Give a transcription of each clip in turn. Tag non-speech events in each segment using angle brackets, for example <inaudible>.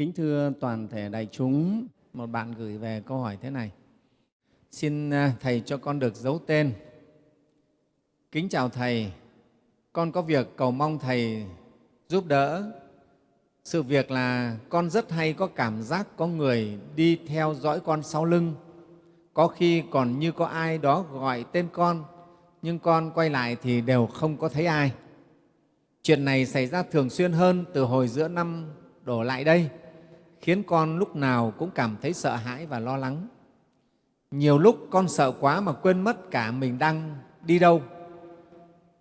Kính thưa toàn thể đại chúng, một bạn gửi về câu hỏi thế này. Xin à, Thầy cho con được giấu tên. Kính chào Thầy, con có việc cầu mong Thầy giúp đỡ. Sự việc là con rất hay có cảm giác có người đi theo dõi con sau lưng. Có khi còn như có ai đó gọi tên con, nhưng con quay lại thì đều không có thấy ai. Chuyện này xảy ra thường xuyên hơn từ hồi giữa năm đổ lại đây, khiến con lúc nào cũng cảm thấy sợ hãi và lo lắng. Nhiều lúc con sợ quá mà quên mất cả mình đang đi đâu.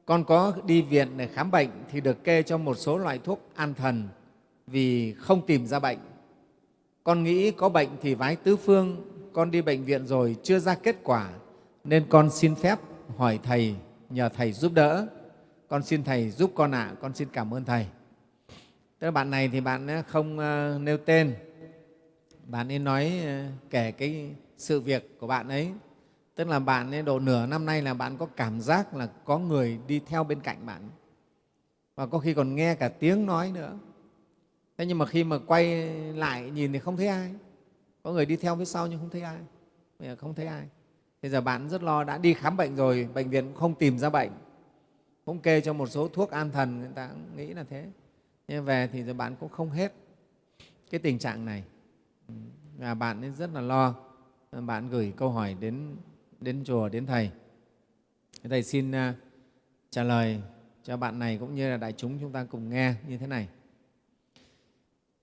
Con có đi viện để khám bệnh thì được kê cho một số loại thuốc an thần vì không tìm ra bệnh. Con nghĩ có bệnh thì vái tứ phương, con đi bệnh viện rồi chưa ra kết quả nên con xin phép hỏi Thầy, nhờ Thầy giúp đỡ. Con xin Thầy giúp con ạ, à. con xin cảm ơn Thầy. Tức là bạn này thì bạn ờ, không ờ, nêu tên, bạn ấy nói ờ, kể cái sự việc của bạn ấy. Tức là bạn ấy độ nửa năm nay là bạn có cảm giác là có người đi theo bên cạnh bạn và có khi còn nghe cả tiếng nói nữa. Thế nhưng mà khi mà quay lại nhìn thì không thấy ai. Có người đi theo phía sau nhưng không thấy ai. Bây giờ không thấy ai. Bây giờ bạn rất lo, đã đi khám bệnh rồi, bệnh viện cũng không tìm ra bệnh. Cũng kê cho một số thuốc an thần, người ta nghĩ là thế. Nhưng về thì bạn cũng không hết cái tình trạng này. Và bạn ấy rất là lo. Bạn gửi câu hỏi đến, đến chùa, đến Thầy. Thầy xin à, trả lời cho bạn này cũng như là đại chúng chúng ta cùng nghe như thế này.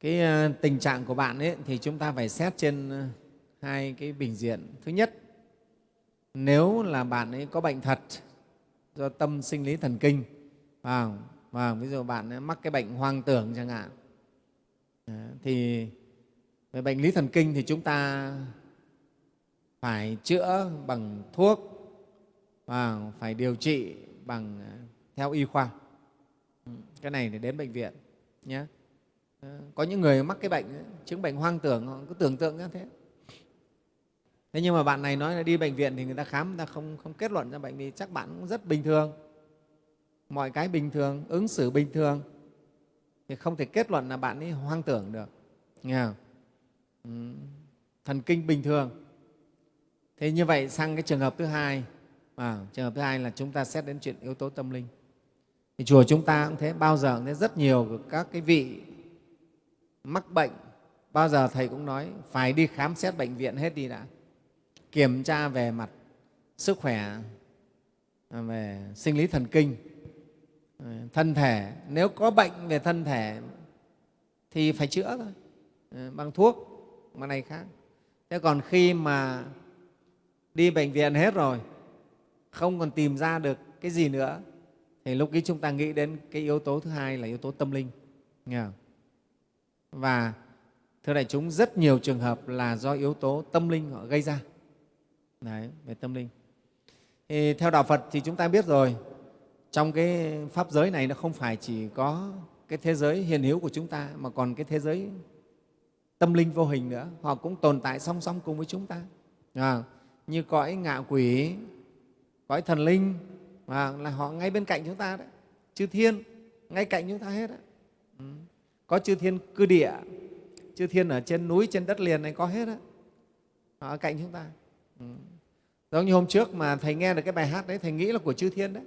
Cái à, tình trạng của bạn ấy thì chúng ta phải xét trên à, hai cái bình diện. Thứ nhất, nếu là bạn ấy có bệnh thật do tâm sinh lý thần kinh à và ví dụ bạn mắc cái bệnh hoang tưởng chẳng hạn. Thì về bệnh lý thần kinh thì chúng ta phải chữa bằng thuốc và phải điều trị bằng à, theo y khoa. Cái này để đến bệnh viện nhé. Ờ, có những người mắc cái bệnh chứng bệnh hoang tưởng họ cứ tưởng tượng như thế. Thế nhưng mà bạn này nói là đi bệnh viện thì người ta khám người ta không, không kết luận ra bệnh vì chắc bạn cũng rất bình thường mọi cái bình thường ứng xử bình thường thì không thể kết luận là bạn ấy hoang tưởng được. Nghe không? Ừ. thần kinh bình thường. Thế như vậy sang cái trường hợp thứ hai à, trường hợp thứ hai là chúng ta xét đến chuyện yếu tố tâm linh. Thì chùa chúng ta cũng thế bao giờ cũng thế rất nhiều các cái vị mắc bệnh. Bao giờ thầy cũng nói phải đi khám xét bệnh viện hết đi đã. Kiểm tra về mặt sức khỏe à, về sinh lý thần kinh. Ờ, thân thể. Nếu có bệnh về thân thể thì phải chữa thôi. Ờ, bằng thuốc mà này khác. Thế còn khi mà đi bệnh viện hết rồi không còn tìm ra được cái gì nữa thì lúc ấy chúng ta nghĩ đến cái yếu tố thứ hai là yếu tố tâm linh. Nghe không? và thưa đại chúng rất nhiều trường hợp là do yếu tố tâm linh họ gây ra. Đấy, về tâm linh. Thì theo Đạo Phật thì chúng ta biết rồi, trong cái Pháp giới này nó không phải chỉ có cái thế giới hiền hữu của chúng ta mà còn cái thế giới tâm linh vô hình nữa. Họ cũng tồn tại song song cùng với chúng ta. À, như cõi ngạ quỷ, cõi thần linh à, là họ ngay bên cạnh chúng ta đấy. Chư thiên ngay cạnh chúng ta hết đấy. Ừ. Có chư thiên cư địa, chư thiên ở trên núi, trên đất liền này có hết đấy. ở cạnh chúng ta. Ừ. Giống như hôm trước mà Thầy nghe được cái bài hát đấy, Thầy nghĩ là của chư thiên đấy,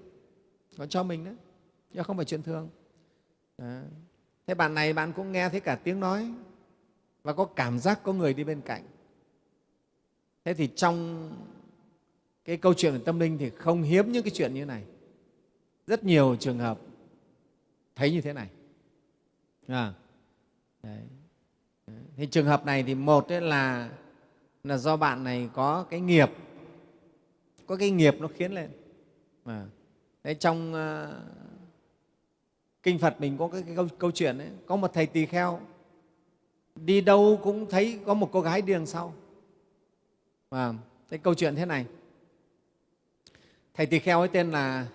có cho mình đấy, chứ không phải chuyện thường. à. Thế bạn này bạn cũng nghe thấy cả tiếng nói và có cảm giác có người đi bên cạnh. Thế thì trong cái câu chuyện về tâm linh thì không hiếm những cái chuyện như thế này. Rất nhiều trường hợp thấy như thế này. À, đấy. Thì trường hợp này thì một là là do bạn này có cái nghiệp có cái nghiệp nó khiến lên à. Đấy, trong uh, kinh phật mình có cái, cái câu, câu chuyện ấy, có một thầy tỳ kheo đi đâu cũng thấy có một cô gái đi đằng sau. Và cái câu chuyện thế này. Thầy tỳ kheo ấy tên là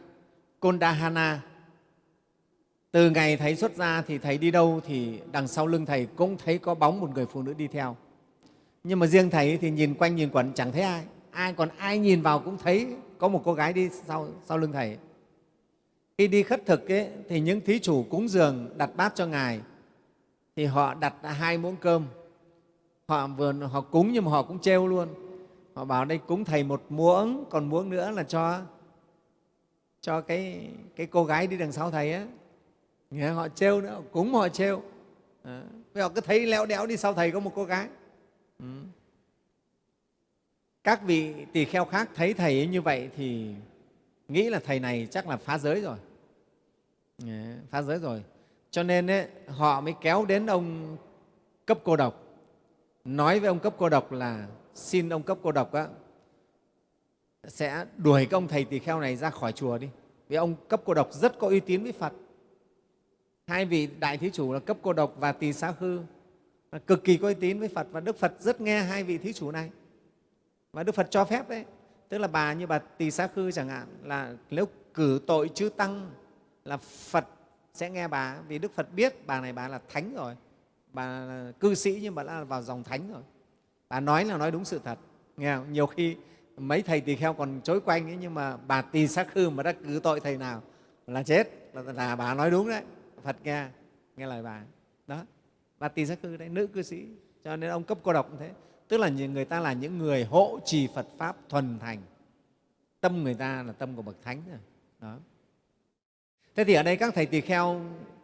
kondahana. Từ ngày thầy xuất ra thì thầy đi đâu thì đằng sau lưng thầy cũng thấy có bóng một người phụ nữ đi theo. Nhưng mà riêng thầy thì nhìn quanh nhìn quẩn chẳng thấy ai. Ai còn ai nhìn vào cũng thấy có một cô gái đi sau, sau lưng thầy khi đi khất thực ấy, thì những thí chủ cúng dường đặt bát cho ngài. Thì họ đặt hai muỗng cơm. Họ vừa họ cúng nhưng mà họ cũng trêu luôn. Họ bảo đây cúng thầy một muỗng còn muỗng nữa là cho cho cái cái cô gái đi đằng sau thầy á. Nghe họ trêu nữa cúng họ trêu. À, họ cứ thấy leo đéo đi sau thầy có một cô gái. Ừ. các vị tỳ kheo khác thấy thầy như vậy thì nghĩ là thầy này chắc là phá giới rồi. Dạ, phá giới rồi. Cho nên ấy, họ mới kéo đến ông cấp cô độc. Nói với ông cấp cô độc là xin ông cấp cô độc á, sẽ đuổi cái ông thầy tỳ kheo này ra khỏi chùa đi. Vì ông cấp cô độc rất có uy tín với phật. Hai vị đại thí chủ là cấp cô độc và tỳ xá khư cực kỳ có uy tín với phật và đức phật rất nghe hai vị thí chủ này. Và đức phật cho phép đấy tức là bà như bà tỳ xá khư chẳng hạn là nếu cử tội chư tăng là phật sẽ nghe bà vì đức phật biết bà này bà là thánh rồi. Bà là cư sĩ nhưng bà đã vào dòng thánh rồi. Bà nói là nói đúng sự thật. Nghe không? nhiều khi mấy thầy tỳ kheo còn chối quanh ấy, nhưng mà bà tỳ xá khư mà đã cử tội thầy nào là chết. Là, là bà nói đúng đấy. Phật nghe nghe lời bà. Đó. Bà tỳ xá khư đấy nữ cư sĩ. Cho nên ông cấp cô độc cũng thế tức là người ta là những người hộ trì phật pháp thuần thành. Tâm người ta là tâm của bậc thánh rồi đó. Thế thì ở đây các thầy tỳ kheo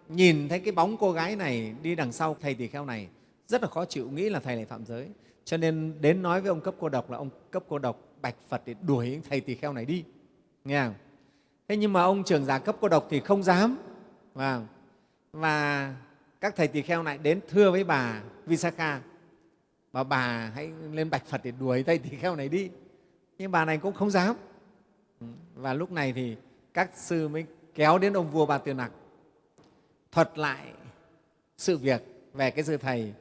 nhìn thấy cái bóng cô gái này đi đằng sau thầy tỳ kheo này rất là khó chịu nghĩ là thầy lại phạm giới. Cho nên đến nói với ông cấp cô độc là ông cấp cô độc bạch phật để đuổi thầy tỳ kheo này đi. Nghe không? thế nhưng mà ông trưởng giả cấp cô độc thì không dám. Và, và các thầy tỳ kheo lại đến thưa với bà visakha và bà hãy lên bạch phật để đuổi thầy tỳ kheo này đi. Nhưng bà này cũng không dám. Và lúc này thì các sư mới kéo đến ông vua bà tiền nặc thuật lại sự việc về cái sư thầy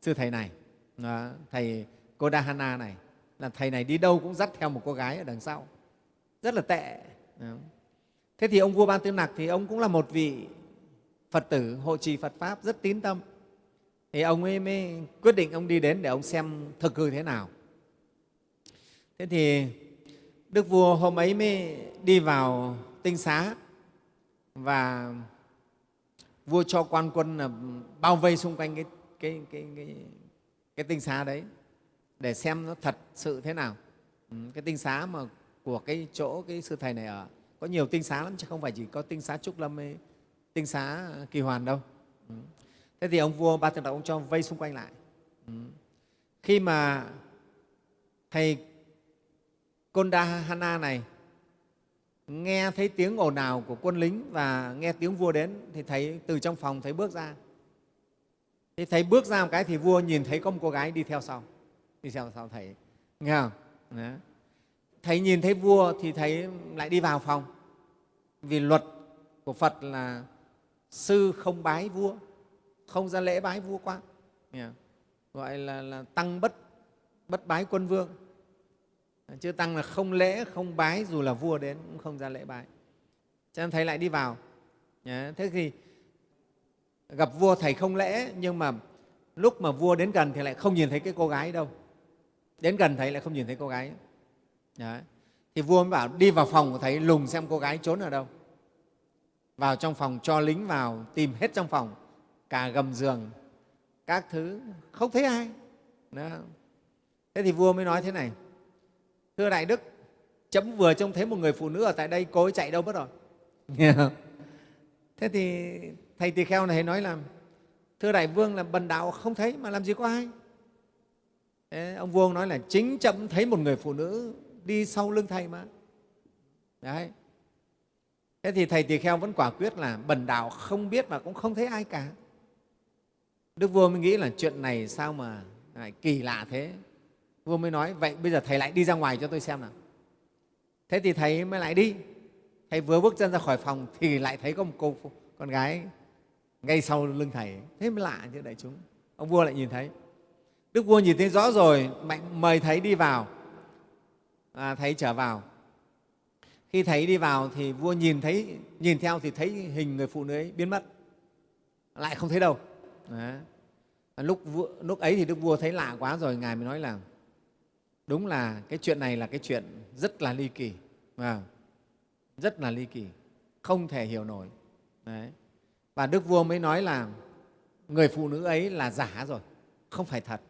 sư thầy này. Đó, thầy Kodahana này. Là thầy này đi đâu cũng dắt theo một cô gái ở đằng sau. Rất là tệ. Đó. thế thì ông vua ban tư nặc thì ông cũng là một vị phật tử hộ trì phật pháp rất tín tâm thì ông ấy mới quyết định ông đi đến để ông xem thực hư thế nào thế thì đức vua hôm ấy mới đi vào tinh xá và vua cho quan quân là bao vây xung quanh cái, cái, cái, cái, cái tinh xá đấy để xem nó thật sự thế nào ừ, cái tinh xá mà của cái chỗ cái sư thầy này ở có nhiều tinh xá lắm chứ không phải chỉ có tinh xá trúc lâm hay tinh xá kỳ hoàn đâu ừ thế thì ông vua ba tường đạo ông cho vây xung quanh lại. Ừ. khi mà thầy Kondahana này nghe thấy tiếng ồn ào của quân lính và nghe tiếng vua đến thì thấy từ trong phòng thấy bước ra. Thì thấy bước ra một cái thì vua nhìn thấy có một cô gái đi theo sau. Đi theo sau thầy. Nghe không? Đó. thầy nhìn thấy vua thì thầy lại đi vào phòng. Vì luật của phật là sư không bái vua không ra lễ bái vua nghe không? gọi là, là tăng bất bất bái quân vương. Chư tăng là không lễ không bái dù là vua đến cũng không ra lễ bái. Cho nên thầy lại đi vào. Thế thì gặp vua thầy không lễ nhưng mà lúc mà vua đến gần thì lại không nhìn thấy cái cô gái đâu. Đến gần thầy lại không nhìn thấy cô gái. Đấy. thì vua mới bảo đi vào phòng của thầy lùng xem cô gái trốn ở đâu. Vào trong phòng cho lính vào tìm hết trong phòng cả gầm giường, các thứ, không thấy ai. Đó. thế thì vua mới nói thế này, thưa đại đức, chấm vừa trông thấy một người phụ nữ ở tại đây, cô ấy chạy đâu mất rồi? <laughs> Thế thì thầy tỳ kheo này nói là, thưa đại vương là bần đạo không thấy mà làm gì có ai. Thế ông vua nói là, chính chậm thấy một người phụ nữ đi sau lưng thầy mà. Đấy. Thế thì thầy tỳ kheo vẫn quả quyết là bần đạo không biết và cũng không thấy ai cả đức vua mới nghĩ là chuyện này sao mà lại kỳ lạ thế? Vua mới nói vậy bây giờ thầy lại đi ra ngoài cho tôi xem nào. Thế thì thầy mới lại đi. Thầy vừa bước chân ra khỏi phòng thì lại thấy có một cô con gái ngay sau lưng thầy. Thế mới lạ chứ đại chúng. Ông vua lại nhìn thấy. Đức vua nhìn thấy rõ rồi mạnh mời thầy đi vào. À, thầy trở vào. Khi thầy đi vào thì vua nhìn thấy nhìn theo thì thấy hình người phụ nữ ấy biến mất. Lại không thấy đâu. Đấy. Lúc, lúc ấy thì đức vua thấy lạ quá rồi ngài mới nói là đúng là cái chuyện này là cái chuyện rất là ly kỳ à, rất là ly kỳ không thể hiểu nổi Đấy. và đức vua mới nói là người phụ nữ ấy là giả rồi không phải thật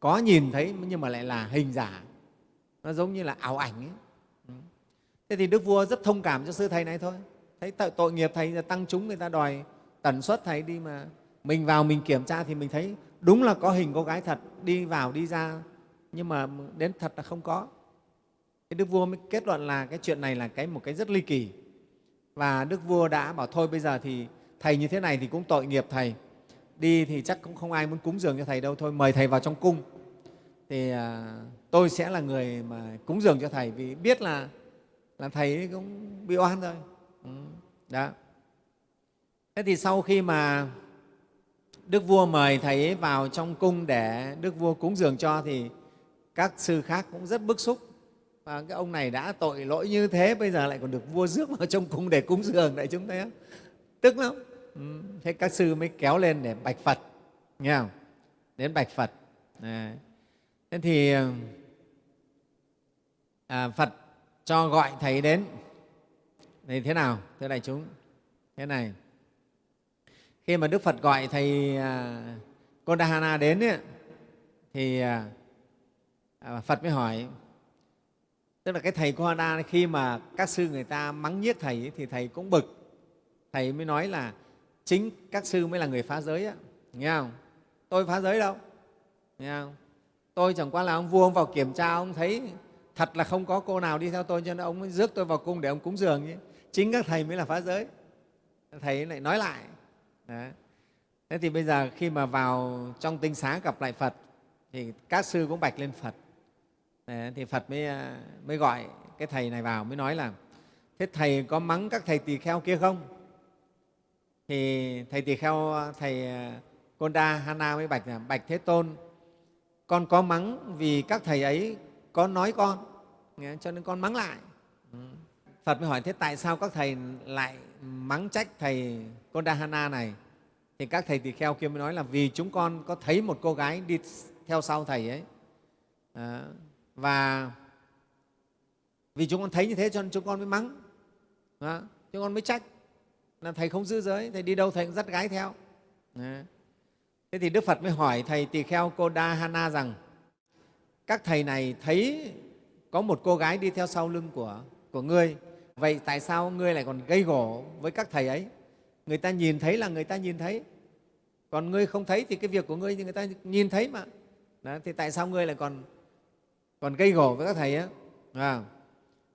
có nhìn thấy nhưng mà lại là hình giả nó giống như là ảo ảnh ấy. Thế thì đức vua rất thông cảm cho sư thầy này thôi thấy tội nghiệp thầy tăng chúng người ta đòi tần suất thầy đi mà mình vào mình kiểm tra thì mình thấy đúng là có hình cô gái thật đi vào đi ra. Nhưng mà đến thật là không có. Cái đức vua mới kết luận là cái chuyện này là cái một cái rất ly kỳ. Và đức vua đã bảo thôi bây giờ thì thầy như thế này thì cũng tội nghiệp thầy. Đi thì chắc cũng không ai muốn cúng dường cho thầy đâu thôi mời thầy vào trong cung. Thì à, tôi sẽ là người mà cúng dường cho thầy vì biết là là thầy cũng bị oan rồi ừ, đó. Thế thì sau khi mà đức vua mời thầy ấy vào trong cung để đức vua cúng dường cho thì các sư khác cũng rất bức xúc. Và cái ông này đã tội lỗi như thế bây giờ lại còn được vua rước vào trong cung để cúng dường đại chúng thấy không? Tức lắm. Ừ, thế các sư mới kéo lên để bạch phật nghe không? Đến bạch phật. À, thế thì à, phật cho gọi thầy đến. Thì thế nào thưa đại chúng? Thế này khi mà đức phật gọi thầy à, Kondahana đến ấy, thì à, à, phật mới hỏi. Tức là cái thầy Kondahana khi mà các sư người ta mắng nhiếc thầy ấy, thì thầy cũng bực. Thầy mới nói là chính các sư mới là người phá giới á nghe không? Tôi phá giới đâu? Nghe không? Tôi chẳng qua là ông vua ông vào kiểm tra ông thấy thật là không có cô nào đi theo tôi cho nên ông mới rước tôi vào cung để ông cúng dường chứ. Chính các thầy mới là phá giới. Thầy lại nói lại. Đấy. thế thì bây giờ khi mà vào trong tinh xá gặp lại phật thì các sư cũng bạch lên phật. Đấy, thì phật mới, à, mới gọi cái thầy này vào mới nói là thế thầy có mắng các thầy tỳ kheo kia không? Thì thầy tỳ kheo à, thầy à, Konda Hana mới bạch là bạch thế tôn con có mắng vì các thầy ấy có nói con cho nên con mắng lại. Ừ. Phật mới hỏi thế tại sao các thầy lại mắng trách thầy Kondahana này thì các thầy tỳ kheo kia mới nói là vì chúng con có thấy một cô gái đi theo sau thầy ấy. À, và vì chúng con thấy như thế cho nên chúng con mới mắng. À, chúng con mới trách. Là thầy không giữ giới thầy đi đâu thầy cũng dắt gái theo. À. thế thì đức phật mới hỏi thầy tỳ kheo cô Kodahana rằng các thầy này thấy có một cô gái đi theo sau lưng của, của ngươi. Vậy tại sao ngươi lại còn gây gổ với các thầy ấy? Người ta nhìn thấy là người ta nhìn thấy. Còn ngươi không thấy thì cái việc của ngươi thì người ta nhìn thấy mà. Đó, thì tại sao ngươi lại còn còn gây gổ với các thầy á? À,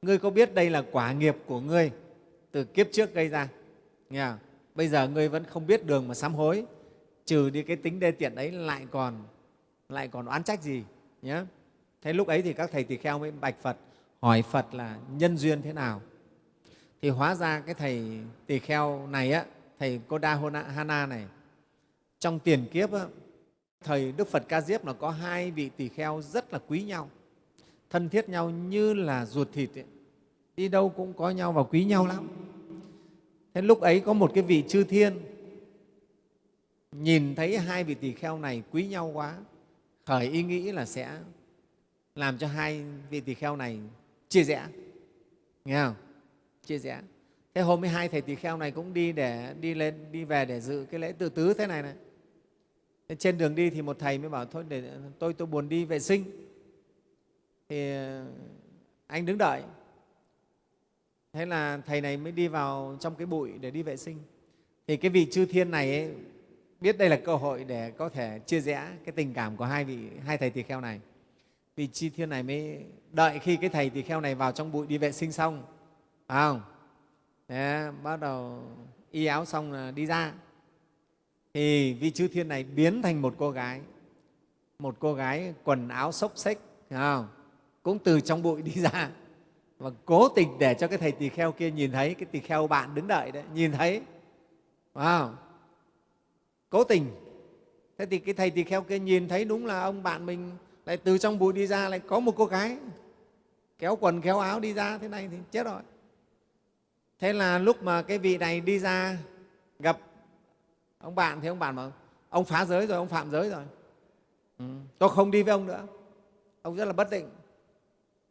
ngươi có biết đây là quả nghiệp của ngươi từ kiếp trước gây ra? Nghe không? bây giờ ngươi vẫn không biết đường mà sám hối trừ đi cái tính đê tiện ấy lại còn lại còn oán trách gì nhé thế lúc ấy thì các thầy tỳ kheo mới bạch phật hỏi phật là nhân duyên thế nào? Thì hóa ra cái thầy tỳ kheo này á thầy Koda Hana này trong tiền kiếp á, Đức Phật Ca Diếp là có hai vị tỳ kheo rất là quý nhau thân thiết nhau như là ruột thịt ấy. đi đâu cũng có nhau và quý nhau lắm. Thế lúc ấy có một cái vị chư thiên nhìn thấy hai vị tỳ kheo này quý nhau quá khởi ý nghĩ là sẽ làm cho hai vị tỳ kheo này chia rẽ. Nghe không? Chia rẽ thế hôm mươi hai thầy tỳ kheo này cũng đi để đi lên đi về để dự cái lễ tự tứ thế này này. Thế trên đường đi thì một thầy mới bảo thôi để tôi tôi buồn đi vệ sinh. Thì ờ, anh đứng đợi. Thế là thầy này mới đi vào trong cái bụi để đi vệ sinh. Thì cái vị chư thiên này ấy, biết đây là cơ hội để có thể chia rẽ cái tình cảm của hai vị hai thầy tỳ kheo này. Vị chư thiên này mới đợi khi cái thầy tỳ kheo này vào trong bụi đi vệ sinh xong phải không? Thế, bắt đầu y áo xong là đi ra. Thì vị chư thiên này biến thành một cô gái. Một cô gái quần áo xốc xếch không? cũng từ trong bụi đi ra. Và cố tình để cho cái thầy tỳ kheo kia nhìn thấy cái tỳ kheo bạn đứng đợi đấy nhìn thấy. Wow. cố tình. Thế thì cái thầy tỳ kheo kia nhìn thấy đúng là ông bạn mình lại từ trong bụi đi ra lại có một cô gái. Kéo quần kéo áo đi ra thế này thì chết rồi thế là lúc mà cái vị này đi ra gặp ông bạn thì ông bạn bảo ông phá giới rồi ông phạm giới rồi. Ừ, tôi không đi với ông nữa. Ông rất là bất định.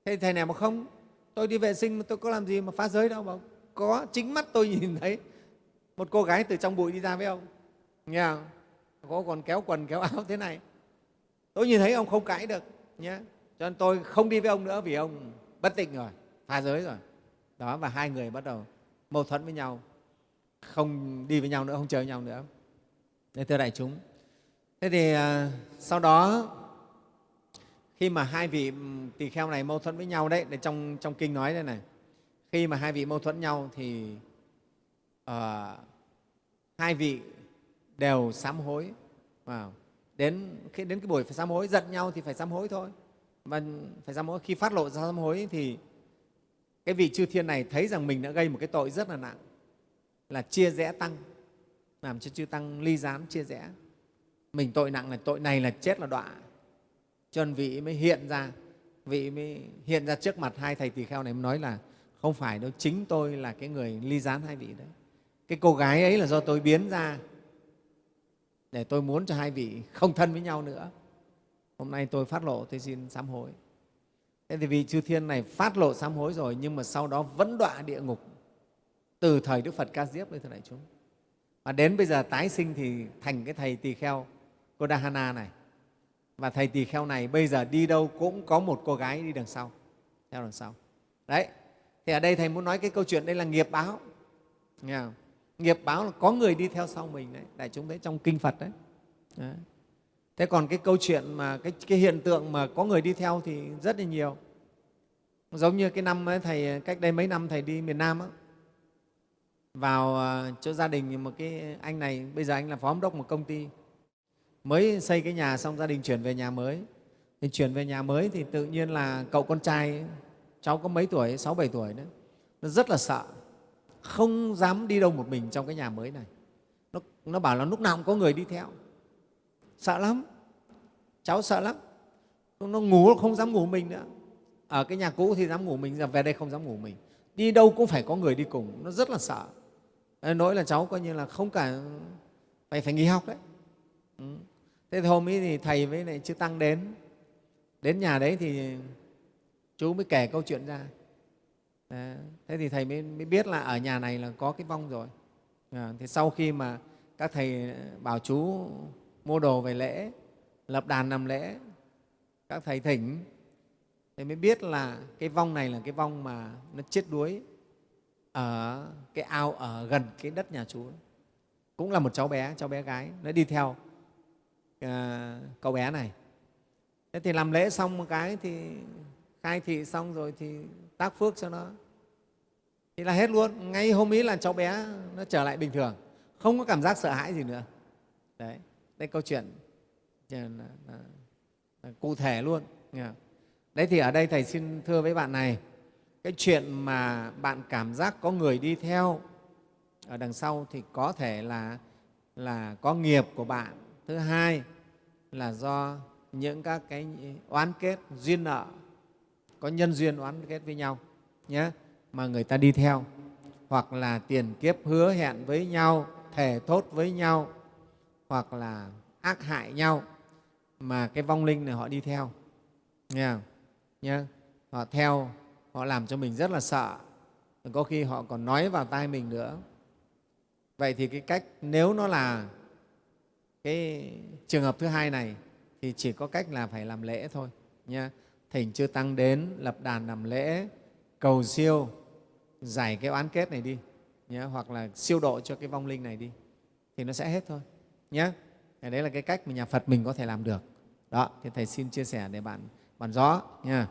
Thế thầy này mà không tôi đi vệ sinh mà tôi có làm gì mà phá giới đâu mà có chính mắt tôi <laughs> nhìn thấy một cô gái từ trong bụi đi ra với ông. Nghe không? Có còn kéo quần kéo áo thế này. Tôi nhìn thấy ông không cãi được nhé cho nên tôi không đi với ông nữa vì ông bất tịnh rồi phá giới rồi. Đó và hai người bắt đầu mâu thuẫn với nhau không đi với nhau nữa không chơi với nhau nữa. Nên thưa đại chúng thế thì à, sau đó khi mà hai vị ừ, tỳ kheo này mâu thuẫn với nhau đấy để trong trong kinh nói đây này khi mà hai vị mâu thuẫn nhau thì uh, hai vị đều sám hối. Wow. đến khi đến cái buổi phải sám hối giận nhau thì phải sám hối thôi. Mà phải sám hối khi phát lộ ra sám hối thì cái vị chư thiên này thấy rằng mình đã gây một cái tội rất là nặng, là chia rẽ tăng, làm cho chư tăng ly gián chia rẽ. Mình tội nặng là tội này là chết là đọa. Cho nên vị mới hiện ra, vị mới hiện ra trước mặt hai thầy tỳ kheo này, mới nói là không phải đâu, chính tôi là cái người ly gián hai vị đấy. Cái cô gái ấy là do tôi biến ra để tôi muốn cho hai vị không thân với nhau nữa. Hôm nay tôi phát lộ, tôi xin sám hối thế thì vị chư thiên này phát lộ sám hối rồi nhưng mà sau đó vẫn đọa địa ngục. Từ thời đức phật ca diếp đấy thưa đại chúng. Và đến bây giờ tái sinh thì thành cái thầy tỳ kheo Kodahana này. Và thầy tỳ kheo này bây giờ đi đâu cũng có một cô gái đi đằng sau theo đằng sau. Đấy. Thì ở đây thầy muốn nói cái câu chuyện đây là nghiệp báo. Nghe không? nghiệp báo là có người đi theo sau mình đấy. Đại chúng thấy trong kinh phật đấy, đấy thế còn cái câu chuyện mà cái, cái hiện tượng mà có người đi theo thì rất là nhiều. Giống như cái năm ấy, thầy cách đây mấy năm thầy đi miền nam á, vào à, chỗ gia đình một cái anh này bây giờ anh là phó giám đốc một công ty. Mới xây cái nhà xong gia đình chuyển về nhà mới. Thì chuyển về nhà mới thì tự nhiên là cậu con trai cháu có mấy tuổi sáu bảy tuổi nữa nó rất là sợ. Không dám đi đâu một mình trong cái nhà mới này. Nó, nó bảo là lúc nào cũng có người đi theo sợ lắm. Cháu sợ lắm. Nó ngủ không dám ngủ mình nữa. Ở cái nhà cũ thì dám ngủ mình giờ về đây không dám ngủ mình. Đi đâu cũng phải có người đi cùng nó rất là sợ. Nỗi là cháu coi như là không cả phải phải nghỉ học đấy. Ừ. thế thì hôm ấy thì thầy với lại chư tăng đến. Đến nhà đấy thì chú mới kể câu chuyện ra. Đấy. thế thì thầy mới, mới biết là ở nhà này là có cái vong rồi. À, thì sau khi mà các thầy bảo chú mua đồ về lễ lập đàn làm lễ. Các thầy thỉnh thì mới biết là cái vong này là cái vong mà nó chết đuối ở cái ao ở gần cái đất nhà chú cũng là một cháu bé cháu bé gái nó đi theo uh, cậu bé này. Thế thì làm lễ xong một cái thì khai thị xong rồi thì tác phước cho nó. Thì là hết luôn. Ngay hôm ấy là cháu bé nó trở lại bình thường. Không có cảm giác sợ hãi gì nữa. Đấy đây câu chuyện. Là, là, là, là cụ thể luôn. Đấy thì ở đây thầy xin thưa với bạn này cái chuyện mà bạn cảm giác có người đi theo ở đằng sau thì có thể là là có nghiệp của bạn. Thứ hai là do những các cái oán kết duyên nợ có nhân duyên oán kết với nhau nhé mà người ta đi theo. Hoặc là tiền kiếp hứa hẹn với nhau thề thốt với nhau hoặc là ác hại nhau mà cái vong linh này họ đi theo. Nghe không? Nhá. họ theo họ làm cho mình rất là sợ. Có khi họ còn nói vào tai mình nữa. Vậy thì cái cách nếu nó là cái trường hợp thứ hai này thì chỉ có cách là phải làm lễ thôi. Nha thỉnh chư tăng đến lập đàn làm lễ cầu siêu giải cái oán kết này đi. Nhé, hoặc là siêu độ cho cái vong linh này đi. Thì nó sẽ hết thôi nhé đấy là cái cách mà nhà phật mình có thể làm được. Đó, thì thầy xin chia sẻ để bạn bạn rõ nha